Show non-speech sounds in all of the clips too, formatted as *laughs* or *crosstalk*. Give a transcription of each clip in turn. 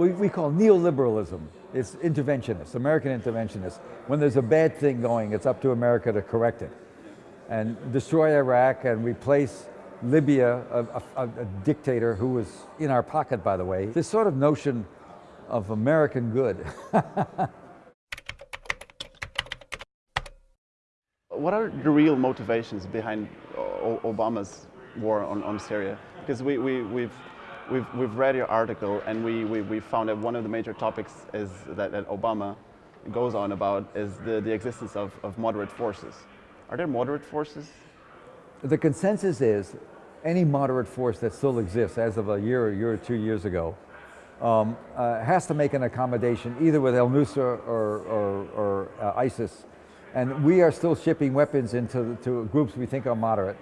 we, we call neoliberalism. It's interventionist, American interventionist. When there's a bad thing going, it's up to America to correct it. And destroy Iraq and replace Libya, a, a, a dictator who was in our pocket, by the way. This sort of notion of American good. *laughs* what are the real motivations behind Obama's war on, on Syria? Because we, we, we've, we've, we've read your article and we, we, we found that one of the major topics is that, that Obama goes on about is the, the existence of, of moderate forces. Are there moderate forces? The consensus is any moderate force that still exists as of a year, a year or two years ago, um, uh, has to make an accommodation either with al-Nusra or, or, or uh, ISIS. And we are still shipping weapons into to groups we think are moderate,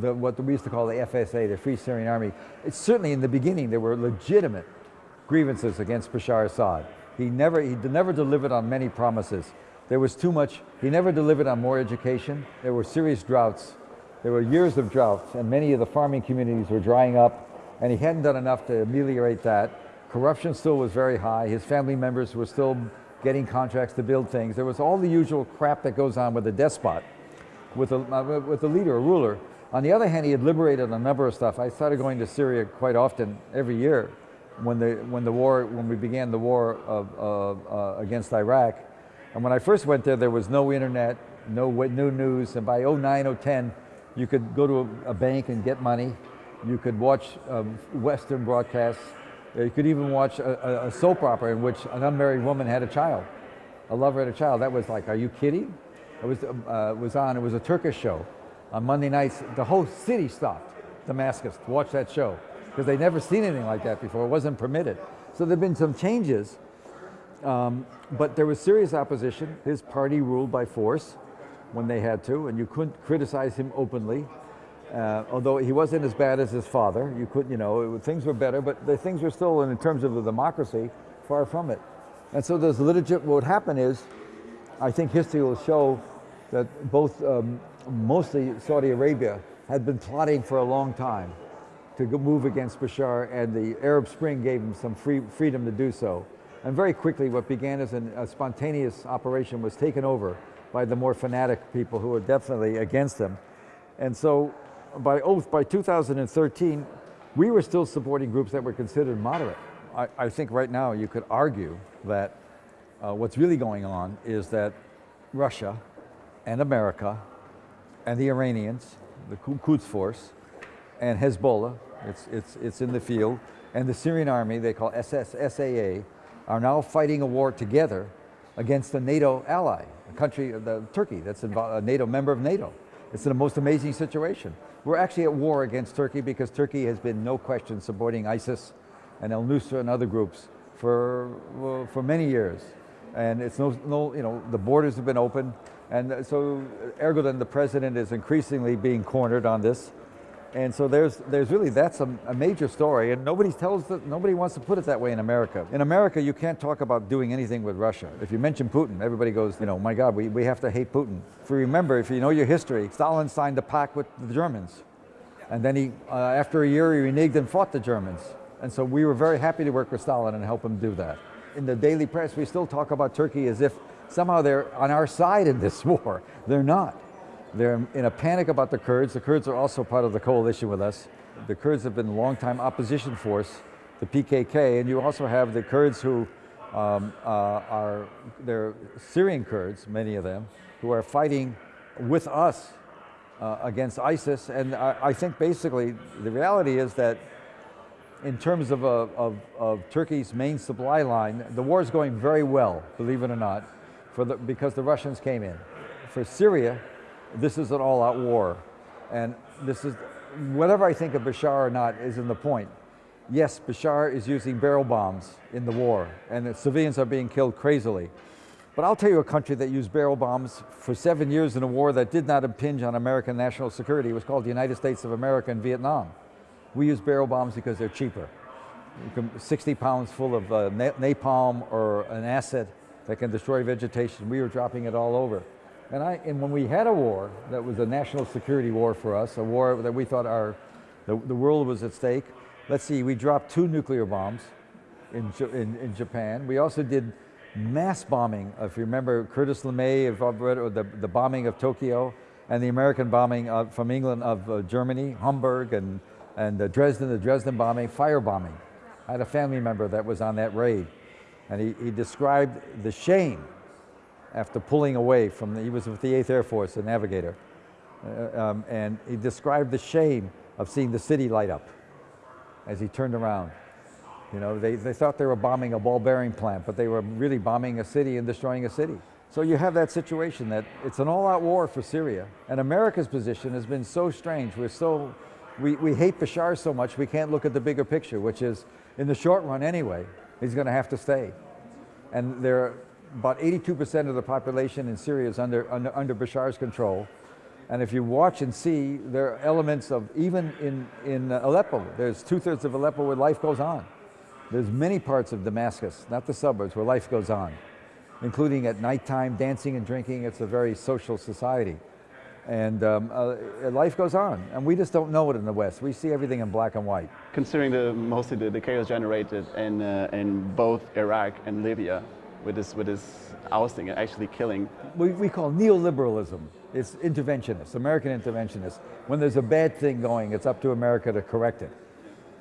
the, what we used to call the FSA, the Free Syrian Army. It's certainly in the beginning there were legitimate grievances against Bashar Assad. He never, he never delivered on many promises. There was too much, he never delivered on more education. There were serious droughts. There were years of droughts and many of the farming communities were drying up and he hadn't done enough to ameliorate that. Corruption still was very high. His family members were still getting contracts to build things. There was all the usual crap that goes on with a despot, with a, uh, with a leader, a ruler. On the other hand, he had liberated a number of stuff. I started going to Syria quite often every year when the, when the war, when we began the war of, uh, against Iraq. And when I first went there, there was no internet, no new news, and by 09, 010, you could go to a, a bank and get money. You could watch um, Western broadcasts. You could even watch a, a, soap opera in which an unmarried woman had a child. A lover had a child. That was like, are you kidding? It was, uh, was on, it was a Turkish show. On Monday nights, the whole city stopped, Damascus, to watch that show. Because they'd never seen anything like that before. It wasn't permitted. So there've been some changes, um, but there was serious opposition. His party ruled by force when they had to, and you couldn't criticize him openly. Uh, although he wasn't as bad as his father, you couldn't, you know, things were better, but the things were still, in terms of the democracy, far from it. And so there's legit, what would happen is, I think history will show that both, um, mostly Saudi Arabia, had been plotting for a long time to move against Bashar, and the Arab Spring gave them some free, freedom to do so. And very quickly, what began as an, a spontaneous operation was taken over by the more fanatic people who were definitely against them. And so by oath, by 2013, we were still supporting groups that were considered moderate. I, I think right now you could argue that uh, what's really going on is that Russia and America and the Iranians, the Quds Force, and Hezbollah, it's, it's, it's in the field, and the Syrian army, they call SS, SAA, are now fighting a war together against a NATO ally, a country, uh, the, Turkey, that's a NATO member of NATO. It's the most amazing situation. We're actually at war against Turkey because Turkey has been no question supporting ISIS and al-Nusra and other groups for, for many years. And it's no, no, you know, the borders have been open. And so Erdogan, the president, is increasingly being cornered on this. And so there's, there's really, that's a, a, major story and nobody tells, that, nobody wants to put it that way in America. In America, you can't talk about doing anything with Russia. If you mention Putin, everybody goes, you know, my God, we, we have to hate Putin. If you remember, if you know your history, Stalin signed a pact with the Germans. And then he, uh, after a year, he reneged and fought the Germans. And so we were very happy to work with Stalin and help him do that. In the daily press, we still talk about Turkey as if somehow they're on our side in this *laughs* war. They're not. They're in a panic about the Kurds. The Kurds are also part of the coalition with us. The Kurds have been a long-time opposition force, the PKK, and you also have the Kurds who um, uh, are, they're Syrian Kurds, many of them, who are fighting with us uh, against ISIS. And I, I, think basically the reality is that in terms of, uh, of, of, Turkey's main supply line, the war is going very well, believe it or not, for the, because the Russians came in. For Syria, this is an all-out war. And this is, whatever I think of Bashar or not isn't the point. Yes, Bashar is using barrel bombs in the war, and the civilians are being killed crazily. But I'll tell you a country that used barrel bombs for seven years in a war that did not impinge on American national security. It was called the United States of America and Vietnam. We use barrel bombs because they're cheaper. 60 pounds full of uh, napalm or an acid that can destroy vegetation. We were dropping it all over. And, I, and when we had a war that was a national security war for us, a war that we thought our, the, the world was at stake, let's see, we dropped two nuclear bombs in, in, in Japan. We also did mass bombing. If you remember Curtis LeMay, if or the, the bombing of Tokyo, and the American bombing of, from England of uh, Germany, Hamburg, and, and Dresden, the Dresden bombing, fire bombing. I had a family member that was on that raid, and he, he described the shame after pulling away from the, he was with the 8th Air Force, a navigator, uh, um, and he described the shame of seeing the city light up as he turned around. You know, they, they thought they were bombing a ball bearing plant, but they were really bombing a city and destroying a city. So you have that situation that it's an all out war for Syria. And America's position has been so strange. We're so, we, we hate Bashar so much, we can't look at the bigger picture, which is in the short run anyway, he's going to have to stay. And there are about 82% of the population in Syria is under, under, under Bashar's control. And if you watch and see, there are elements of, even in, in Aleppo, there's two thirds of Aleppo where life goes on. There's many parts of Damascus, not the suburbs, where life goes on, including at nighttime, dancing and drinking. It's a very social society. And um, uh, life goes on, and we just don't know it in the West. We see everything in black and white. Considering the mostly the, the chaos generated in uh, in both Iraq and Libya, with this with this ousting and actually killing. We, we call neoliberalism. It's interventionist, American interventionist. When there's a bad thing going, it's up to America to correct it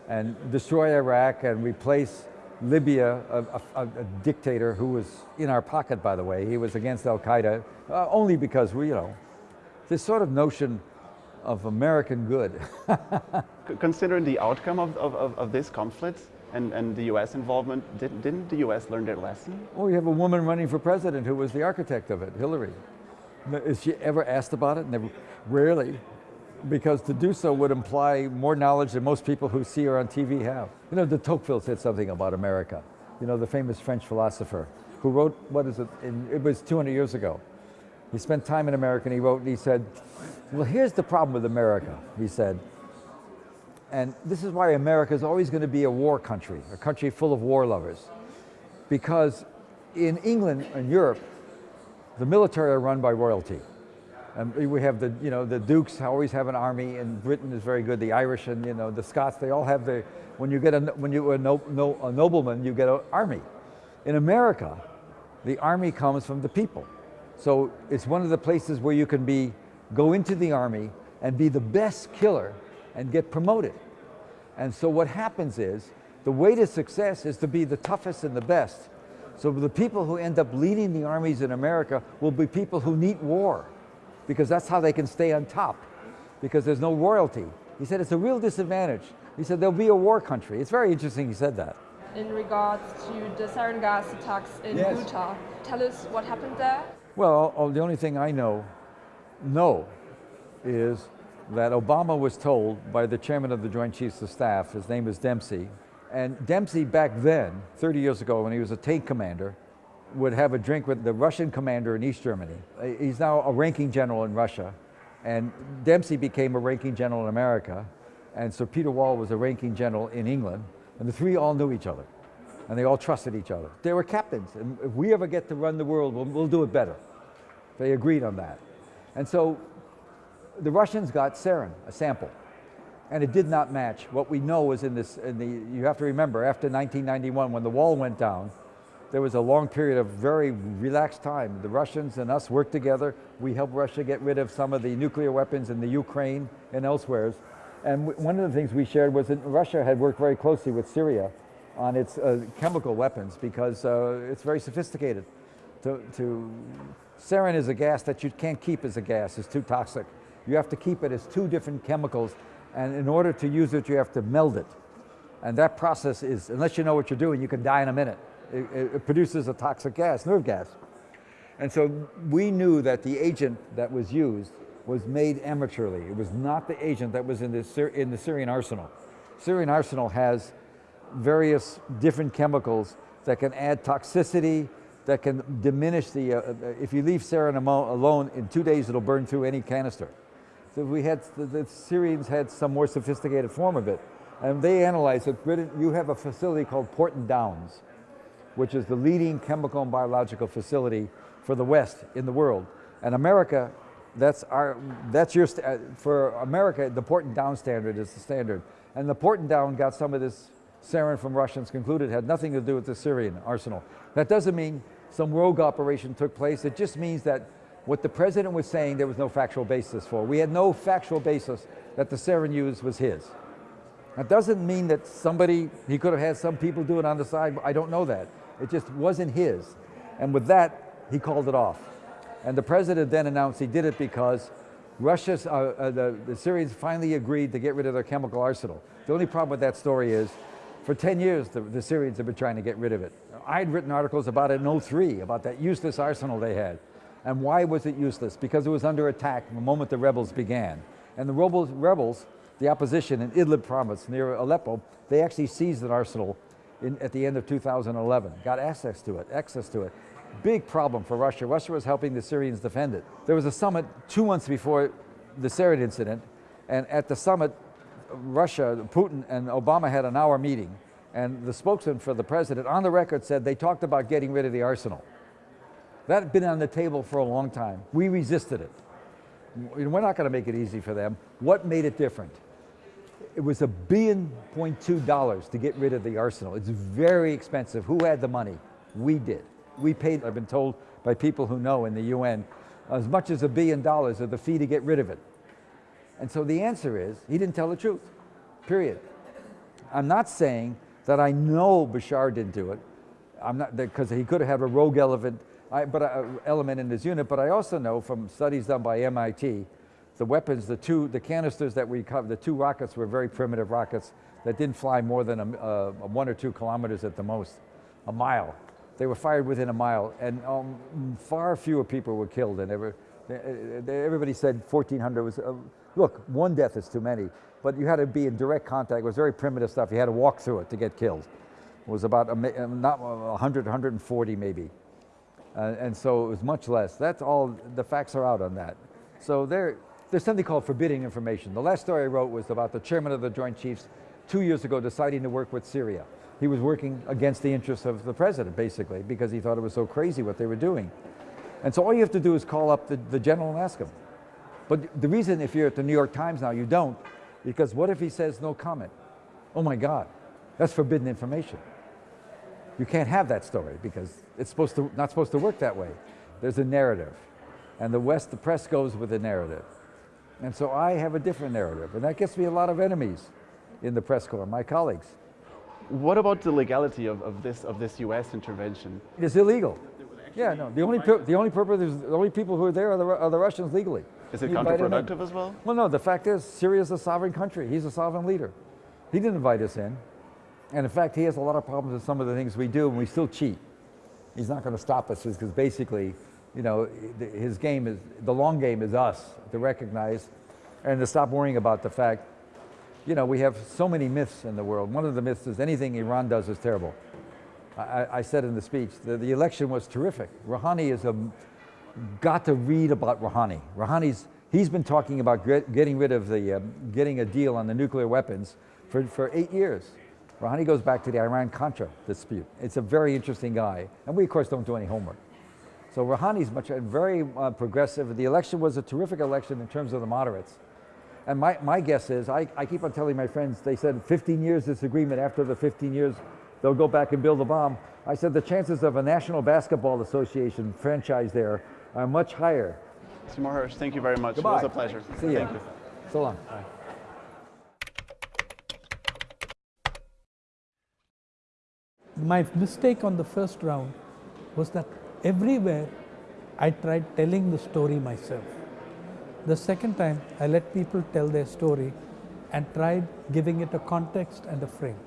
and destroy Iraq and replace Libya, a, a, a dictator who was in our pocket, by the way. He was against Al Qaeda, uh, only because we, you know, this sort of notion of American good. *laughs* Considering the outcome of, of, of, of this conflict and, and the U.S. involvement, did, didn't the U.S. learn their lesson? well, we have a woman running for president who was the architect of it, Hillary. Is she ever asked about it? Never, rarely, because to do so would imply more knowledge than most people who see her on TV have. You know, de Tocqueville said something about America. You know, the famous French philosopher who wrote, what is it, in, it was 200 years ago. He spent time in America and he wrote and he said, well, here's the problem with America, he said. And this is why America is always going to be a war country, a country full of war lovers. Because in England and Europe, the military are run by royalty. And we have the, you know, the Dukes always have an army, and Britain is very good. The Irish and you know the Scots, they all have the. When you get a when you a, no, no, a nobleman, you get an army. In America, the army comes from the people. So it's one of the places where you can be go into the army and be the best killer and get promoted. And so what happens is the way to success is to be the toughest and the best. So the people who end up leading the armies in America will be people who need war because that's how they can stay on top because there's no royalty. He said it's a real disadvantage. He said there'll be a war country. It's very interesting he said that. in regards to the sarin gas attacks in Yes. Ghouta. Tell us what happened there. Well, oh, the only thing I know, know, is that Obama was told by the chairman of the Joint Chiefs of Staff, his name is Dempsey, and Dempsey back then, 30 years ago when he was a tank commander, would have a drink with the Russian commander in East Germany. Uh, He's now a ranking general in Russia, and Dempsey became a ranking general in America, and so Peter Wall was a ranking general in England, and the three all knew each other, and they all trusted each other. They were captains, and if we ever get to run the world, we'll, we'll do it better. They agreed on that. And so the Russians got sarin, a sample, and it did not match. What we know is in this, in the, you have to remember, after 1991, when the wall went down, there was a long period of very relaxed time. The Russians and us worked together. We helped Russia get rid of some of the nuclear weapons in the Ukraine and elsewhere. And one of the things we shared was that Russia had worked very closely with Syria on its uh, chemical weapons because uh, it's very sophisticated. To, to, sarin is a gas that you can't keep as a gas, it's too toxic. You have to keep it as two different chemicals, and in order to use it, you have to meld it. And that process is, unless you know what you're doing, you can die in a minute. It, it- produces a toxic gas, nerve gas. And so we knew that the agent that was used was made amateurly. It was not the agent that was in the, in the Syrian arsenal. Syrian arsenal has various different chemicals that can add toxicity, that can diminish the, uh, if you leave sarin alone, in two days it'll burn through any canister. So we had, the, the Syrians had some more sophisticated form of it. And they analyzed it. You have a facility called Porton Downs which is the leading chemical and biological facility for the West in the world. And America, that's our, that's your, for America, the Porton Down standard is the standard. And the Porton Down got some of this sarin from Russians concluded had nothing to do with the Syrian arsenal. That doesn't mean some rogue operation took place. It just means that what the president was saying there was no factual basis for. We had no factual basis that the sarin used was his. That doesn't mean that somebody, he could have had some people do it on the side, I don't know that. It just wasn't his. And with that, he called it off. And the president then announced he did it because Russia, uh, uh, the, the Syrians finally agreed to get rid of their chemical arsenal. The only problem with that story is, for 10 years, the, the Syrians have been trying to get rid of it. I'd written articles about it in 03, about that useless arsenal they had. And why was it useless? Because it was under attack the moment the rebels began. And the rebels, rebels the opposition in Idlib province near Aleppo, they actually seized an arsenal in, at the end of 2011, got access to it, access to it. Big problem for Russia. Russia was helping the Syrians defend it. There was a summit two months before the sarin incident, and at the summit, Russia, Putin and Obama had an hour meeting, and the spokesman for the president on the record said they talked about getting rid of the arsenal. That had been on the table for a long time. We resisted it. We're not going to make it easy for them. What made it different? It was a billion point two dollars to get rid of the arsenal. It's very expensive. Who had the money? We did. We paid, I've been told by people who know in the UN, as much as a billion dollars of the fee to get rid of it. And so the answer is, he didn't tell the truth, period. I'm not saying that I know Bashar didn't do it. I'm not, because he could have had a rogue elephant, I, but uh, element in his unit, but I also know from studies done by MIT, the weapons, the two, the canisters that we covered, the two rockets were very primitive rockets that didn't fly more than a, uh, one or two kilometers at the most, a mile. They were fired within a mile, and um, far fewer people were killed than ever. Everybody said 1,400 was, uh, look, one death is too many, but you had to be in direct contact. It was very primitive stuff. You had to walk through it to get killed. It was about, a, not 100, 140 maybe. Uh, and so it was much less. That's all, the facts are out on that. So there, there's something called forbidding information. The last story I wrote was about the chairman of the Joint Chiefs two years ago deciding to work with Syria. He was working against the interests of the president, basically, because he thought it was so crazy what they were doing. And so all you have to do is call up the, the general and ask him. But the reason if you're at the New York Times now, you don't, because what if he says no comment? Oh my God, that's forbidden information. You can't have that story because it's supposed to, not supposed to work that way. There's a narrative. And the West, the press goes with the narrative. And so I have a different narrative. And that gets me a lot of enemies in the press corps, my colleagues. What about the legality of, of, this, of this US intervention? It's illegal. Yeah, no. The only, the only purpose is the only people who are there are the, are the Russians legally. Is it counterproductive as well? Well, no. The fact is, Syria is a sovereign country. He's a sovereign leader. He didn't invite us in. And in fact, he has a lot of problems with some of the things we do, and we still cheat. He's not going to stop us because basically, you know, his game is, the long game is us to recognize and to stop worrying about the fact, you know, we have so many myths in the world. One of the myths is anything Iran does is terrible. I, I said in the speech, the, the election was terrific. Rouhani is a, got to read about Rouhani. Rouhani's, he's been talking about getting rid of the, uh, getting a deal on the nuclear weapons for, for eight years. Rouhani goes back to the Iran-Contra dispute. It's a very interesting guy. And we, of course, don't do any homework. So Rouhani's much, very uh, progressive. The election was a terrific election in terms of the moderates. And my, my guess is, I, I keep on telling my friends, they said 15 years disagreement, after the 15 years, they'll go back and build a bomb. I said the chances of a National Basketball Association franchise there are much higher. Mr. Moorhurst, thank you very much. Goodbye. It was a pleasure. See you. Thank you. So long. Bye. My mistake on the first round was that everywhere I tried telling the story myself. The second time, I let people tell their story and tried giving it a context and a frame.